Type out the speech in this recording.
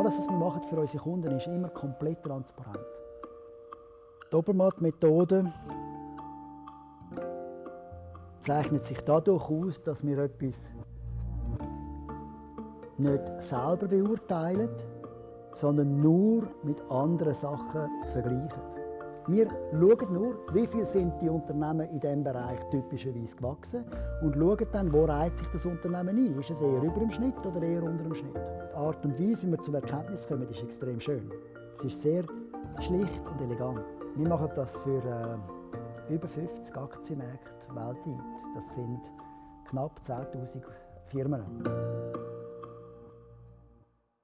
Alles, was wir machen für unsere Kunden, ist immer komplett transparent. Die Obermatt-Methode zeichnet sich dadurch aus, dass wir etwas nicht selber beurteilen, sondern nur mit anderen Sachen vergleichen. Wir schauen nur, wie viel sind die Unternehmen in diesem Bereich typischerweise gewachsen und schauen dann, wo reiht sich das Unternehmen ein. Ist es eher über dem Schnitt oder eher unter dem Schnitt? Die Art und Weise, wie wir zur Erkenntnis kommen, ist extrem schön. Es ist sehr schlicht und elegant. Wir machen das für äh, über 50 Aktienmärkte weltweit. Das sind knapp 10.000 Firmen.